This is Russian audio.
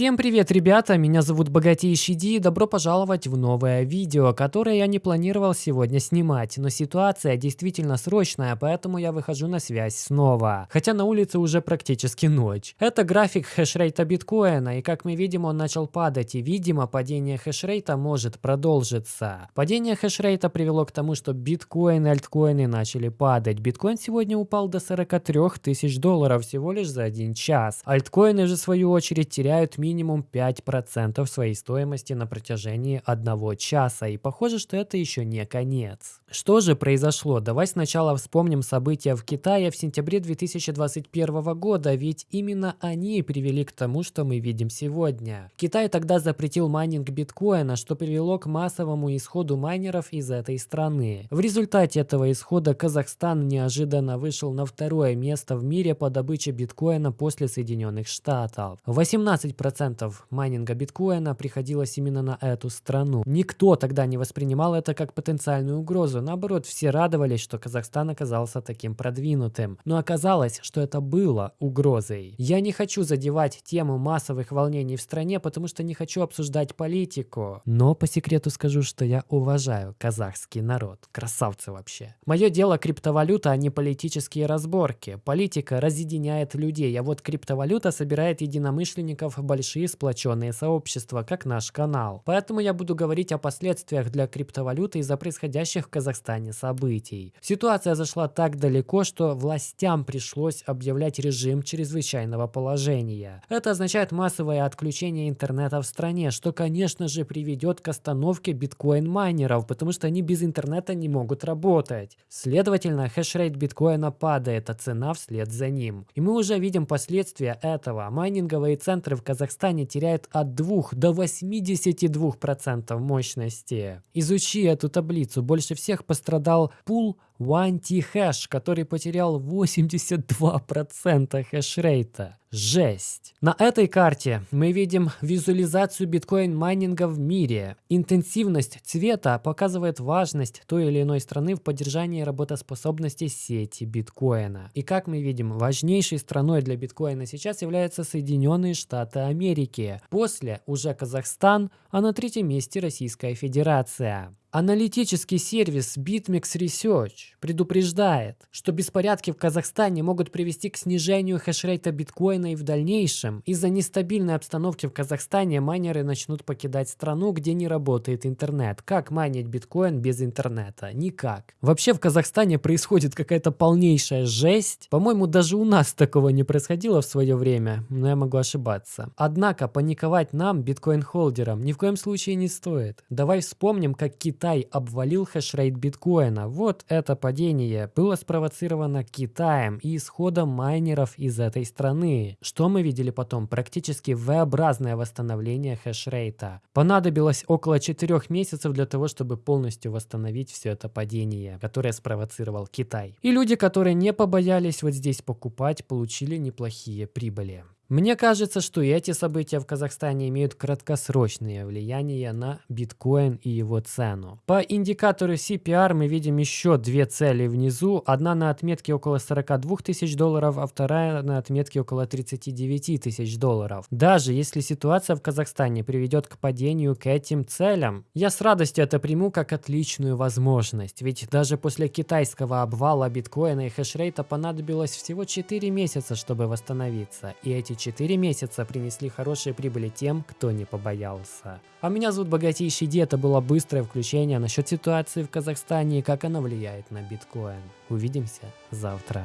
Всем привет, ребята! Меня зовут Богатейший Ди и добро пожаловать в новое видео, которое я не планировал сегодня снимать, но ситуация действительно срочная, поэтому я выхожу на связь снова. Хотя на улице уже практически ночь. Это график хешрейта биткоина, и как мы видим, он начал падать, и видимо, падение хешрейта может продолжиться. Падение хешрейта привело к тому, что биткоин и альткоины начали падать. Биткоин сегодня упал до 43 тысяч долларов всего лишь за один час. Альткоины же в свою очередь теряют минимум 5% своей стоимости на протяжении одного часа. И похоже, что это еще не конец. Что же произошло? Давай сначала вспомним события в Китае в сентябре 2021 года, ведь именно они привели к тому, что мы видим сегодня. Китай тогда запретил майнинг биткоина, что привело к массовому исходу майнеров из этой страны. В результате этого исхода Казахстан неожиданно вышел на второе место в мире по добыче биткоина после Соединенных Штатов. 18% 90% майнинга биткоина приходилось именно на эту страну. Никто тогда не воспринимал это как потенциальную угрозу. Наоборот, все радовались, что Казахстан оказался таким продвинутым. Но оказалось, что это было угрозой. Я не хочу задевать тему массовых волнений в стране, потому что не хочу обсуждать политику. Но по секрету скажу, что я уважаю казахский народ. Красавцы вообще. Мое дело криптовалюта, а не политические разборки. Политика разъединяет людей, а вот криптовалюта собирает единомышленников большие сплоченные сообщества, как наш канал. Поэтому я буду говорить о последствиях для криптовалюты из-за происходящих в Казахстане событий. Ситуация зашла так далеко, что властям пришлось объявлять режим чрезвычайного положения. Это означает массовое отключение интернета в стране, что, конечно же, приведет к остановке биткоин-майнеров, потому что они без интернета не могут работать. Следовательно, хешрейт биткоина падает, а цена вслед за ним. И мы уже видим последствия этого. Майнинговые центры в Казахстане Казахстане теряет от 2 до 82% мощности. Изучи эту таблицу. Больше всех пострадал пул OneT-Hash, который потерял 82% хешрейта. Жесть. На этой карте мы видим визуализацию биткоин-майнинга в мире. Интенсивность цвета показывает важность той или иной страны в поддержании работоспособности сети биткоина. И как мы видим, важнейшей страной для биткоина сейчас являются Соединенные Штаты Америки. После уже Казахстан, а на третьем месте Российская Федерация. Аналитический сервис BitMEX Research предупреждает, что беспорядки в Казахстане могут привести к снижению хешрейта биткоина и в дальнейшем из-за нестабильной обстановки в Казахстане майнеры начнут покидать страну, где не работает интернет. Как майнить биткоин без интернета? Никак. Вообще в Казахстане происходит какая-то полнейшая жесть. По-моему, даже у нас такого не происходило в свое время, но я могу ошибаться. Однако паниковать нам, биткоин-холдерам, ни в коем случае не стоит. Давай вспомним, как Китай Китай обвалил хешрейт биткоина. Вот это падение было спровоцировано Китаем и исходом майнеров из этой страны. Что мы видели потом? Практически V-образное восстановление хешрейта. Понадобилось около 4 месяцев для того, чтобы полностью восстановить все это падение, которое спровоцировал Китай. И люди, которые не побоялись вот здесь покупать, получили неплохие прибыли. Мне кажется, что эти события в Казахстане имеют краткосрочное влияние на биткоин и его цену. По индикатору CPR мы видим еще две цели внизу. Одна на отметке около 42 тысяч долларов, а вторая на отметке около 39 тысяч долларов. Даже если ситуация в Казахстане приведет к падению к этим целям, я с радостью это приму как отличную возможность. Ведь даже после китайского обвала биткоина и хешрейта понадобилось всего 4 месяца, чтобы восстановиться. И эти 4 месяца принесли хорошие прибыли тем, кто не побоялся. А меня зовут Богатейший Ди, это было быстрое включение насчет ситуации в Казахстане и как она влияет на биткоин. Увидимся завтра.